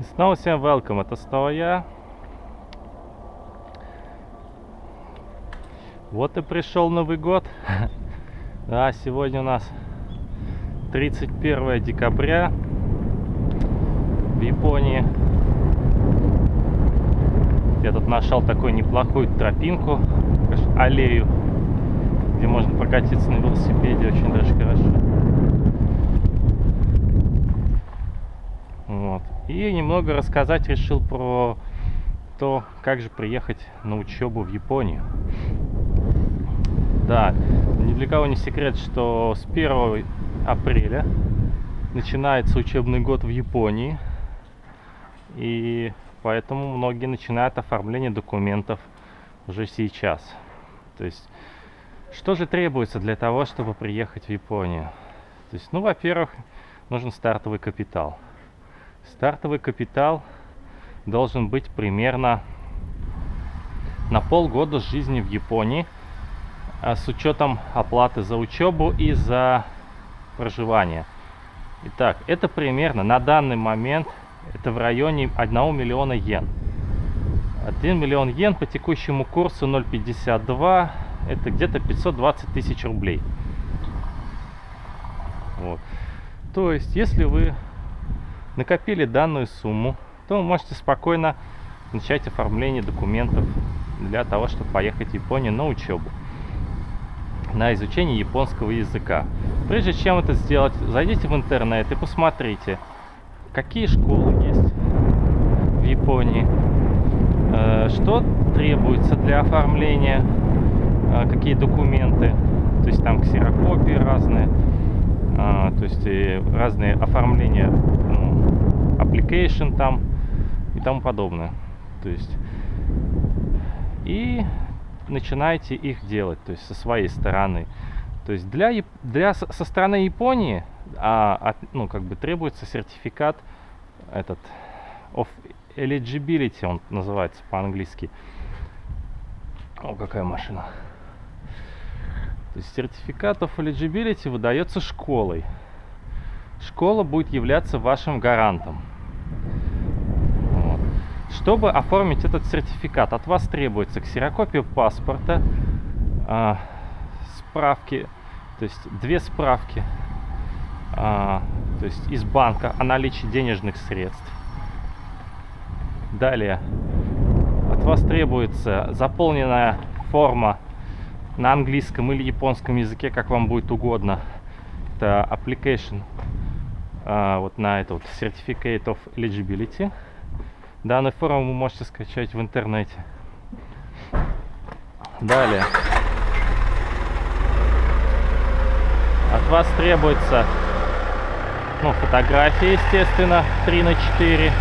И снова всем welcome, это снова я. Вот и пришел Новый год. Да, сегодня у нас 31 декабря в Японии. Я тут нашел такую неплохую тропинку, аллею, где можно прокатиться на велосипеде очень даже хорошо. Вот. И немного рассказать решил про то, как же приехать на учебу в Японию. Да, ни для кого не секрет, что с 1 апреля начинается учебный год в Японии. И поэтому многие начинают оформление документов уже сейчас. То есть, что же требуется для того, чтобы приехать в Японию? То есть, ну, во-первых, нужен стартовый капитал. Стартовый капитал должен быть примерно на полгода жизни в Японии – а с учетом оплаты за учебу и за проживание. Итак, это примерно на данный момент это в районе 1 миллиона йен. 1 миллион йен по текущему курсу 0,52 это где-то 520 тысяч рублей. Вот. То есть, если вы накопили данную сумму, то вы можете спокойно начать оформление документов для того, чтобы поехать в Японию на учебу на изучение японского языка. Прежде чем это сделать, зайдите в интернет и посмотрите, какие школы есть в Японии, э, что требуется для оформления, э, какие документы, то есть там ксерокопии разные, э, то есть разные оформления, ну, application там и тому подобное. То есть и начинайте их делать, то есть со своей стороны. То есть для, для со стороны Японии а, от, ну, как бы требуется сертификат этот of eligibility, он называется по-английски. О, какая машина. То есть сертификат of eligibility выдается школой. Школа будет являться вашим гарантом. Чтобы оформить этот сертификат, от вас требуется ксерокопия паспорта, э, справки, то есть две справки, э, то есть из банка о наличии денежных средств. Далее, от вас требуется заполненная форма на английском или японском языке, как вам будет угодно. Это application, э, вот на это вот Certificate of Eligibility. Данную форму вы можете скачать в интернете. Далее. От вас требуется ну, фотография, естественно, 3 на 4.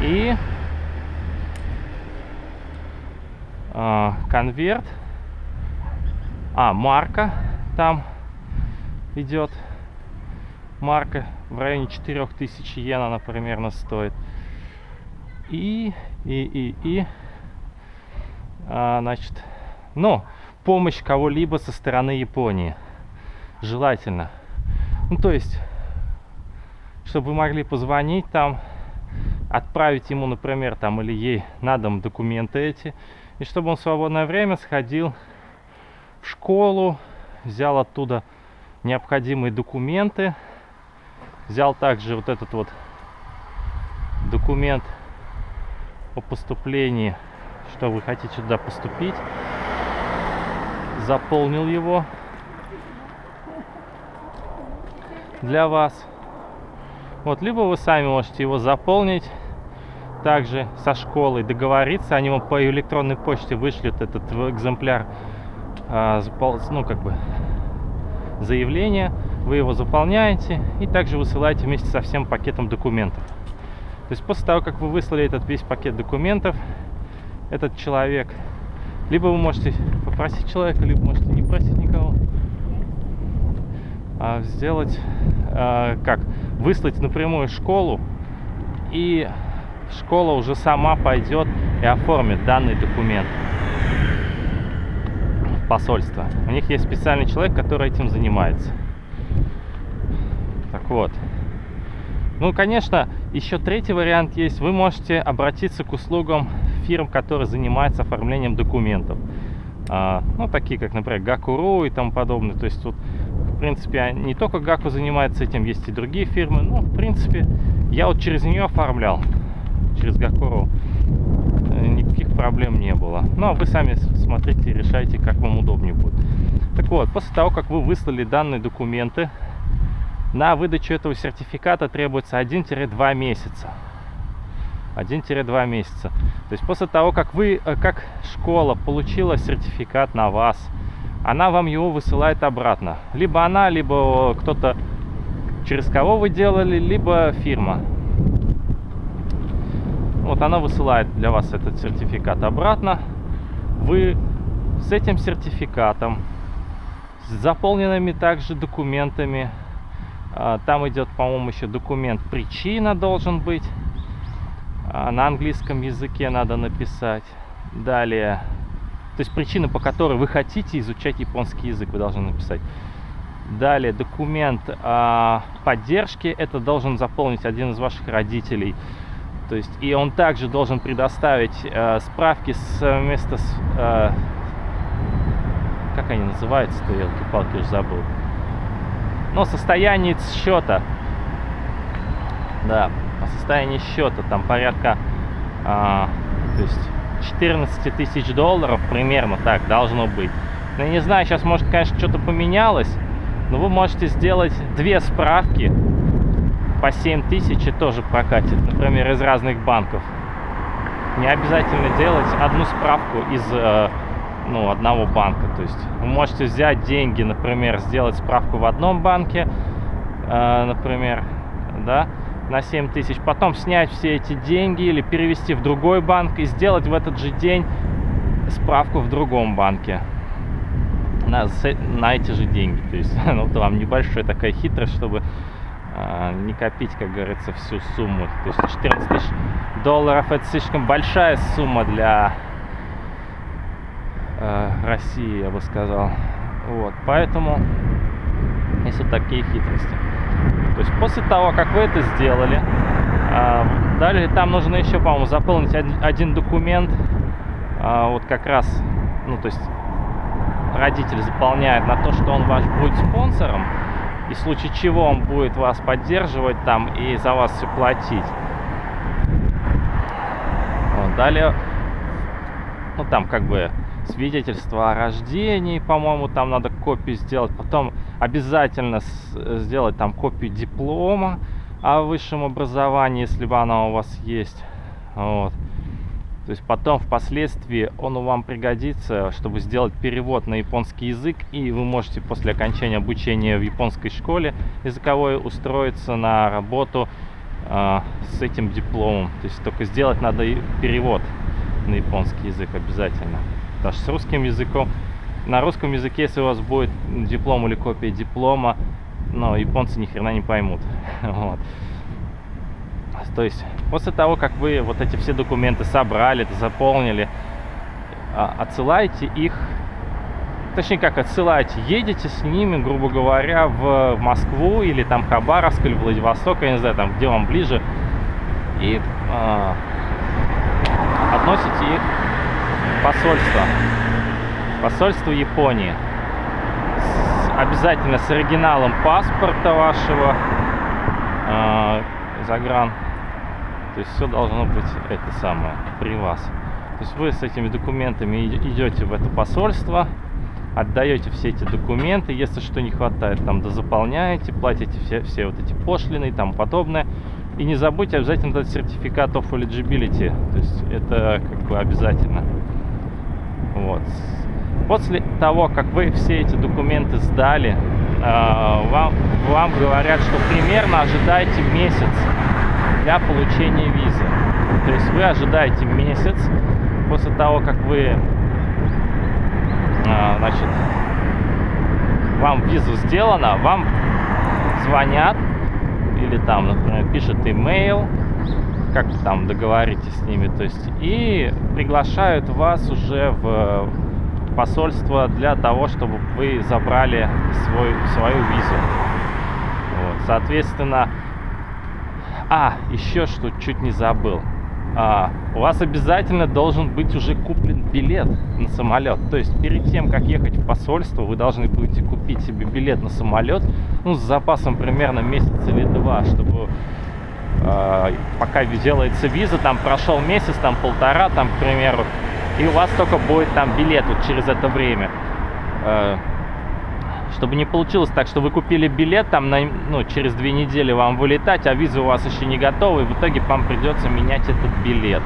И э, конверт. А, марка там идет марка в районе 4000 йен она примерно стоит. И, и, и, и, а, значит, ну, помощь кого-либо со стороны Японии. Желательно. Ну, то есть, чтобы могли позвонить там, отправить ему, например, там или ей на дом документы эти, и чтобы он в свободное время сходил в школу, взял оттуда необходимые документы, Взял также вот этот вот документ о поступлении, что вы хотите сюда поступить. Заполнил его для вас. Вот, либо вы сами можете его заполнить также со школой, договориться, они вам по электронной почте вышлют этот экземпляр, а, ну, как бы, заявление вы его заполняете и также высылаете вместе со всем пакетом документов. То есть после того, как вы выслали этот весь пакет документов, этот человек, либо вы можете попросить человека, либо можете не просить никого, а сделать, а, как, выслать напрямую школу, и школа уже сама пойдет и оформит данный документ в посольство. У них есть специальный человек, который этим занимается. Так вот. Ну, конечно, еще третий вариант есть. Вы можете обратиться к услугам фирм, которые занимаются оформлением документов. А, ну, такие как, например, Gaku.ru и тому подобное. То есть тут, в принципе, не только Gaku занимается этим, есть и другие фирмы. Ну, в принципе, я вот через нее оформлял, через Gaku.ru. Э, проблем не было. Ну, а вы сами смотрите и решайте, как вам удобнее будет. Так вот, после того, как вы выслали данные документы, на выдачу этого сертификата требуется 1-2 месяца. 1-2 месяца. То есть после того, как вы, э, как школа получила сертификат на вас, она вам его высылает обратно. Либо она, либо кто-то, через кого вы делали, либо фирма. Вот она высылает для вас этот сертификат обратно. Вы с этим сертификатом, с заполненными также документами, а, там идет, по-моему, еще документ причина должен быть. А, на английском языке надо написать. Далее, то есть причина, по которой вы хотите изучать японский язык, вы должны написать. Далее, документ о поддержке, это должен заполнить один из ваших родителей. То есть, и он также должен предоставить э, справки с... Э, как они называются-то, я палки уже забыл. Но состояние счета, да, по состоянию счета. Там порядка, а, то есть 14 тысяч долларов примерно так должно быть. Ну, я не знаю, сейчас может, конечно, что-то поменялось, но вы можете сделать две справки по 7 тысяч и тоже прокатит, например, из разных банков. Не обязательно делать одну справку из э, ну, одного банка. То есть вы можете взять деньги, например, сделать справку в одном банке, э, например, да, на 7 тысяч, потом снять все эти деньги или перевести в другой банк и сделать в этот же день справку в другом банке на, на эти же деньги. То есть ну, вот вам небольшая такая хитрость, чтобы не копить, как говорится, всю сумму. То есть 14 тысяч долларов это слишком большая сумма для э, России, я бы сказал. Вот, поэтому есть вот такие хитрости. То есть после того, как вы это сделали, э, далее там нужно еще, по-моему, заполнить один, один документ, э, вот как раз, ну то есть родитель заполняет на то, что он ваш будет спонсором, и в случае чего он будет вас поддерживать там и за вас все платить. Вот, далее, ну там как бы свидетельство о рождении, по-моему, там надо копию сделать. Потом обязательно сделать там копию диплома о высшем образовании, если бы она у вас есть. Вот. То есть потом впоследствии он вам пригодится, чтобы сделать перевод на японский язык, и вы можете после окончания обучения в японской школе языковой устроиться на работу э, с этим дипломом. То есть только сделать надо перевод на японский язык обязательно. Потому что с русским языком, на русском языке, если у вас будет диплом или копия диплома, но японцы ни хрена не поймут. Вот. То есть после того, как вы вот эти все документы собрали, заполнили, а, отсылаете их, точнее как отсылаете, едете с ними, грубо говоря, в Москву или там Хабаровск или Владивосток, я не знаю, там где вам ближе, и э, относите их посольство. Посольство Японии. Обязательно с оригиналом паспорта вашего э, загран. То есть все должно быть это самое при вас. То есть вы с этими документами идете в это посольство, отдаете все эти документы, если что не хватает, там дозаполняете, платите все, все вот эти пошлины и тому подобное. И не забудьте обязательно дать сертификат of eligibility, то есть это как бы обязательно. Вот. После того, как вы все эти документы сдали, э, вам, вам говорят, что примерно ожидайте месяц для получения визы. То есть вы ожидаете месяц после того, как вы, э, значит, вам визу сделана, вам звонят или там, например, пишет имейл, как там договоритесь с ними, то есть, и приглашают вас уже в посольство для того, чтобы вы забрали свой, свою визу. Вот. Соответственно, а, еще что чуть не забыл. А, у вас обязательно должен быть уже куплен билет на самолет. То есть перед тем, как ехать в посольство, вы должны будете купить себе билет на самолет, ну, с запасом примерно месяц или два, чтобы э, пока делается виза, там прошел месяц, там полтора, там, к примеру, и у вас только будет там билет вот через это время. Э, чтобы не получилось так, что вы купили билет, там на, ну, через две недели вам вылетать, а виза у вас еще не готова, и в итоге вам придется менять этот билет.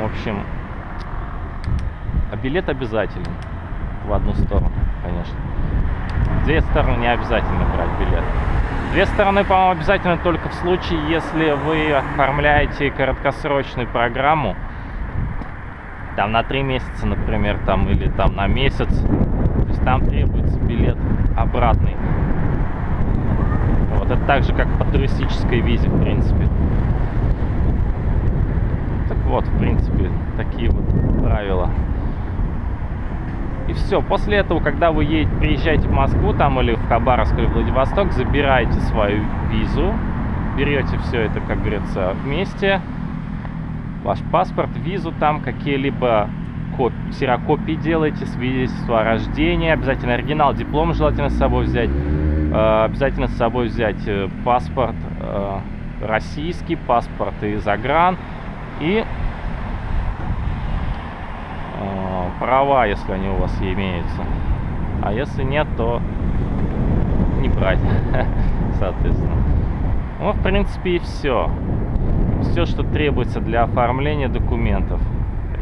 В общем, а билет обязателен в одну сторону, конечно. Две стороны не обязательно брать билет. Две стороны, по-моему, обязательно только в случае, если вы оформляете краткосрочную программу, там на три месяца, например, там или там на месяц, там требуется билет обратный. Вот это так же, как по туристической визе, в принципе. Так вот, в принципе, такие вот правила. И все. После этого, когда вы едете, приезжаете в Москву там или в Хабаровск или Владивосток, забираете свою визу, берете все это, как говорится, вместе, ваш паспорт, визу там, какие-либо коп... ксерокопии делаете, свидетельство о рождении, обязательно оригинал, диплом желательно с собой взять, э, обязательно с собой взять э, паспорт э, российский, паспорт из загран и права, если они у вас имеются. А если нет, то не брать, соответственно. Ну, в принципе, и все. Все, что требуется для оформления документов.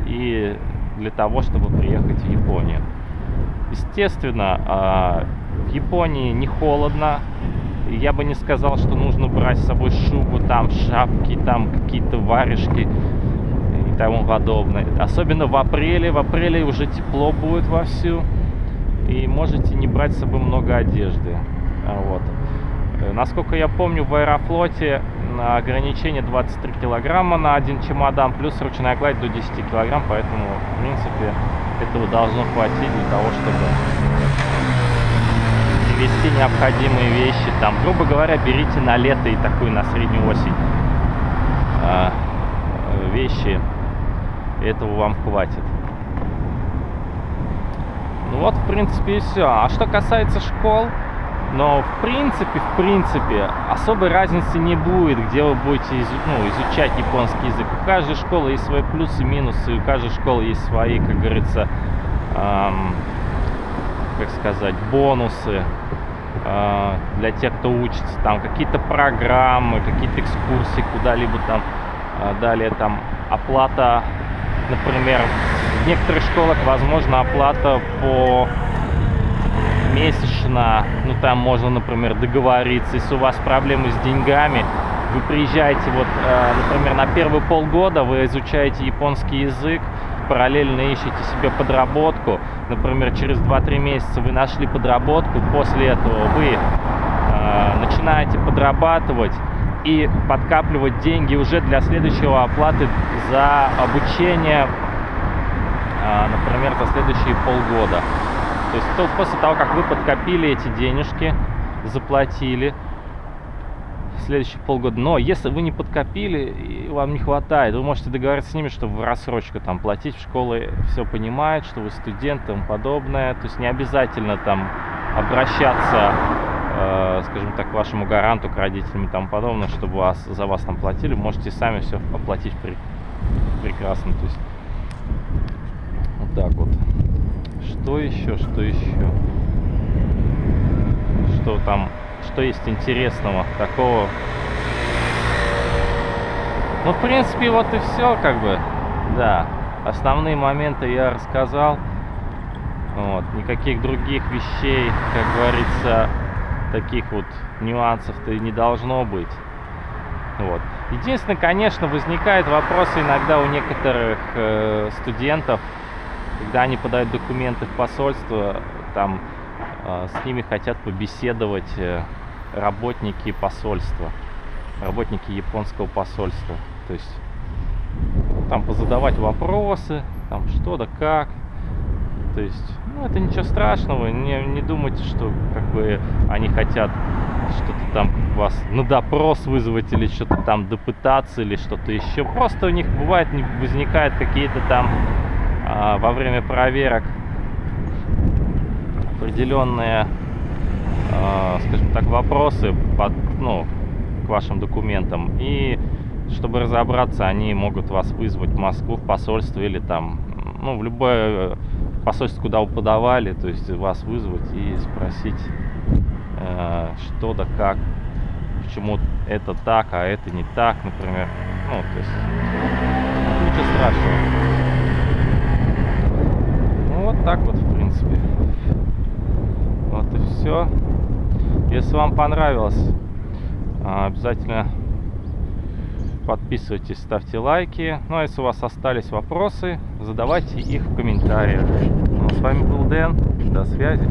И для того, чтобы приехать в Японию. Естественно, а, в Японии не холодно. Я бы не сказал, что нужно брать с собой шубу, там шапки, там какие-то варежки и тому подобное. Особенно в апреле. В апреле уже тепло будет вовсю. И можете не брать с собой много одежды. А, вот. Э, насколько я помню, в Аэрофлоте ограничение 23 килограмма на один чемодан, плюс ручная гладь до 10 килограмм, поэтому, в принципе, этого должно хватить для того, чтобы вести необходимые вещи. Там, грубо говоря, берите на лето и такую на среднюю осень а, вещи. Этого вам хватит. Ну вот, в принципе, и все. А что касается школ, но в принципе, в принципе, особой разницы не будет, где вы будете ну, изучать японский язык. У каждой школы есть свои плюсы минусы, у каждой школы есть свои, как говорится, эм, как сказать, бонусы э, для тех, кто учится. Там какие-то программы, какие-то экскурсии куда-либо там. Э, далее там оплата, например, в некоторых школах возможно оплата по месячно, ну там можно, например, договориться, если у вас проблемы с деньгами, вы приезжаете, вот, э, например, на первые полгода вы изучаете японский язык, параллельно ищете себе подработку, например, через 2-3 месяца вы нашли подработку, после этого вы э, начинаете подрабатывать и подкапливать деньги уже для следующего оплаты за обучение, э, например, за следующие полгода. То есть то, после того, как вы подкопили эти денежки, заплатили, следующие полгода. Но если вы не подкопили и вам не хватает, вы можете договориться с ними, что в рассрочку там платить в школы все понимают, что вы студент и тому подобное. То есть не обязательно там обращаться, э, скажем так, к вашему гаранту, к родителям и тому подобное, чтобы вас, за вас там платили. Можете сами все оплатить при, прекрасно. То есть вот так вот. Что еще, что еще? Что там, что есть интересного такого? Ну, в принципе, вот и все, как бы, да. Основные моменты я рассказал. Вот, никаких других вещей, как говорится, таких вот нюансов-то не должно быть. Вот. Единственное, конечно, возникает вопросы иногда у некоторых э, студентов, когда они подают документы в посольство, там э, с ними хотят побеседовать э, работники посольства, работники японского посольства. То есть там позадавать вопросы, там что да как. То есть, ну, это ничего страшного. Не, не думайте, что как бы они хотят что-то там вас на допрос вызвать или что-то там допытаться или что-то еще. Просто у них бывает возникают какие-то там во время проверок определенные, а, скажем так, вопросы под, ну, к вашим документам. И чтобы разобраться, они могут вас вызвать в Москву, в посольство или там, ну, в любое посольство, куда вы подавали, то есть вас вызвать и спросить, э, что да как, почему это так, а это не так, например. Ну, то есть, ничего страшного. Так вот, в принципе. Вот и все. Если вам понравилось, а, обязательно подписывайтесь, ставьте лайки. Ну а если у вас остались вопросы, задавайте их в комментариях. Ну, а с вами был Дэн. До связи.